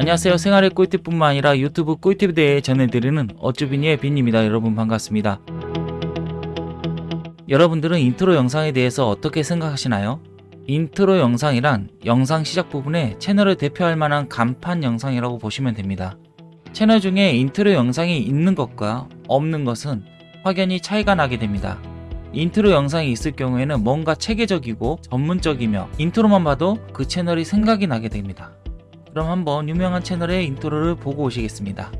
안녕하세요. 생활의 꿀팁뿐만 아니라 유튜브 꿀팁에 대해 전해드리는 어쭈비니의 빈입니다. 여러분 반갑습니다. 여러분들은 인트로 영상에 대해서 어떻게 생각하시나요? 인트로 영상이란 영상 시작 부분에 채널을 대표할 만한 간판 영상이라고 보시면 됩니다. 채널 중에 인트로 영상이 있는 것과 없는 것은 확연히 차이가 나게 됩니다. 인트로 영상이 있을 경우에는 뭔가 체계적이고 전문적이며 인트로만 봐도 그 채널이 생각이 나게 됩니다. 그럼 한번 유명한 채널의 인트로를 보고 오시겠습니다.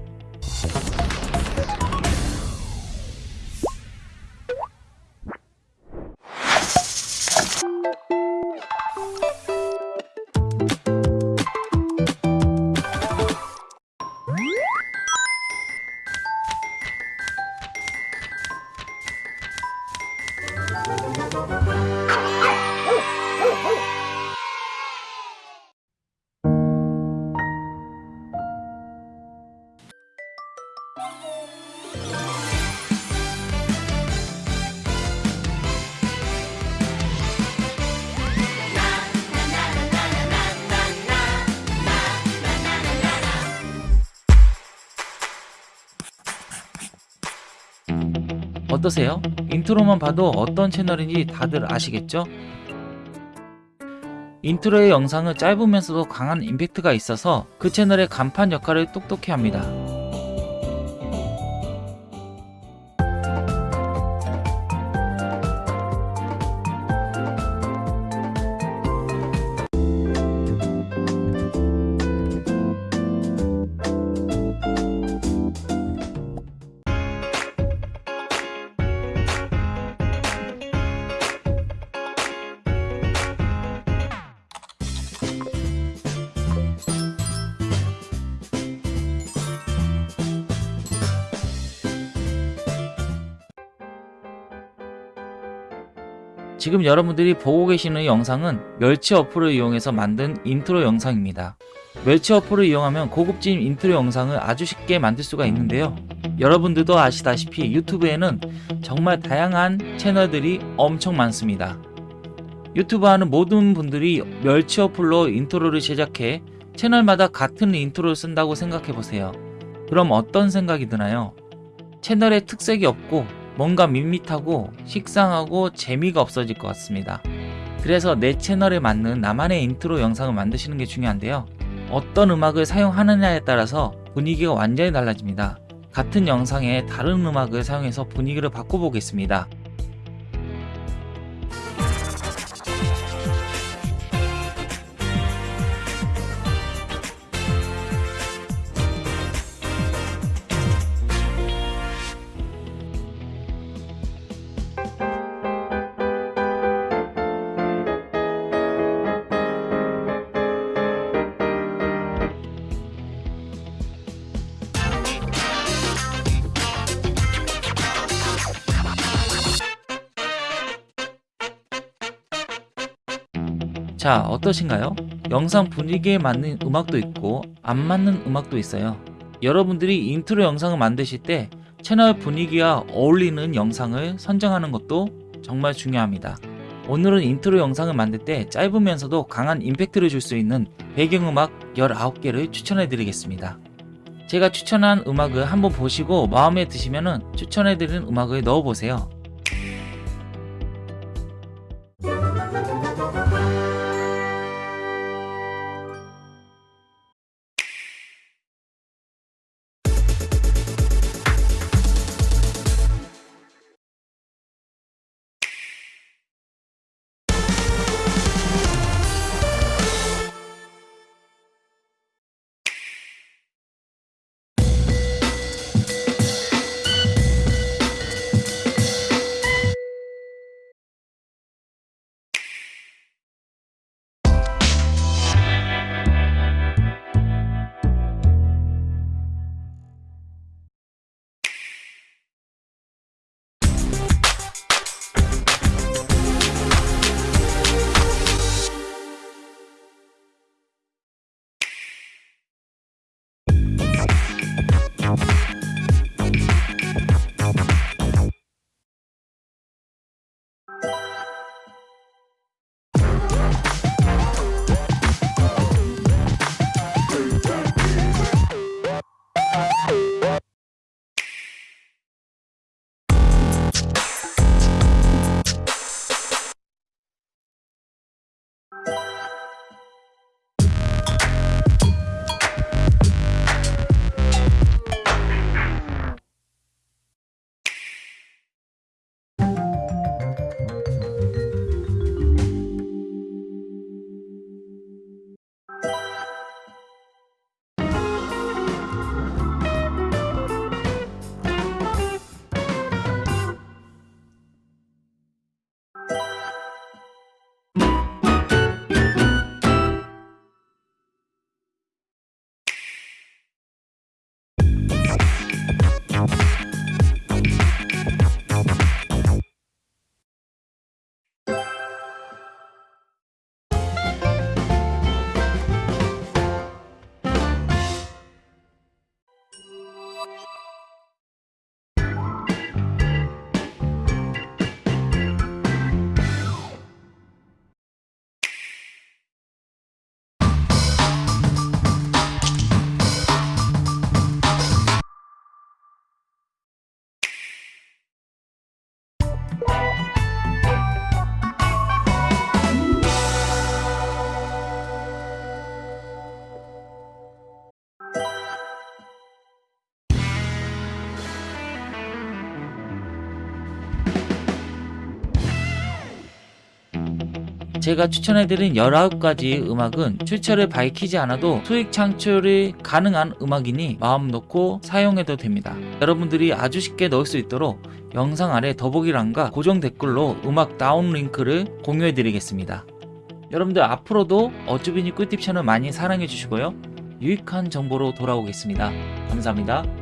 어떠세요? 인트로만 봐도 어떤 채널인지 다들 아시겠죠? 인트로의 영상은 짧으면서도 강한 임팩트가 있어서 그 채널의 간판 역할을 똑똑히 합니다. 지금 여러분들이 보고 계시는 영상은 멸치 어플을 이용해서 만든 인트로 영상입니다. 멸치 어플을 이용하면 고급진 인트로 영상을 아주 쉽게 만들 수가 있는데요. 여러분들도 아시다시피 유튜브에는 정말 다양한 채널들이 엄청 많습니다. 유튜브 하는 모든 분들이 멸치 어플로 인트로를 제작해 채널마다 같은 인트로를 쓴다고 생각해보세요. 그럼 어떤 생각이 드나요? 채널에 특색이 없고 뭔가 밋밋하고 식상하고 재미가 없어질 것 같습니다. 그래서 내 채널에 맞는 나만의 인트로 영상을 만드시는 게 중요한데요. 어떤 음악을 사용하느냐에 따라서 분위기가 완전히 달라집니다. 같은 영상에 다른 음악을 사용해서 분위기를 바꿔보겠습니다. 자 어떠신가요? 영상 분위기에 맞는 음악도 있고 안 맞는 음악도 있어요. 여러분들이 인트로 영상을 만드실 때 채널 분위기와 어울리는 영상을 선정하는 것도 정말 중요합니다. 오늘은 인트로 영상을 만들 때 짧으면서도 강한 임팩트를 줄 수 있는 배경음악 19개를 추천해 드리겠습니다. 제가 추천한 음악을 한번 보시고 마음에 드시면 추천해 드리는 음악을 넣어 보세요 제가 추천해드린 19가지 음악은 출처를 밝히지 않아도 수익 창출이 가능한 음악이니 마음 놓고 사용해도 됩니다. 여러분들이 아주 쉽게 넣을 수 있도록 영상 아래 더보기란과 고정 댓글로 음악 다운 링크를 공유해드리겠습니다. 여러분들 앞으로도 어쭈비니 꿀팁 채널 많이 사랑해주시고요. 유익한 정보로 돌아오겠습니다. 감사합니다.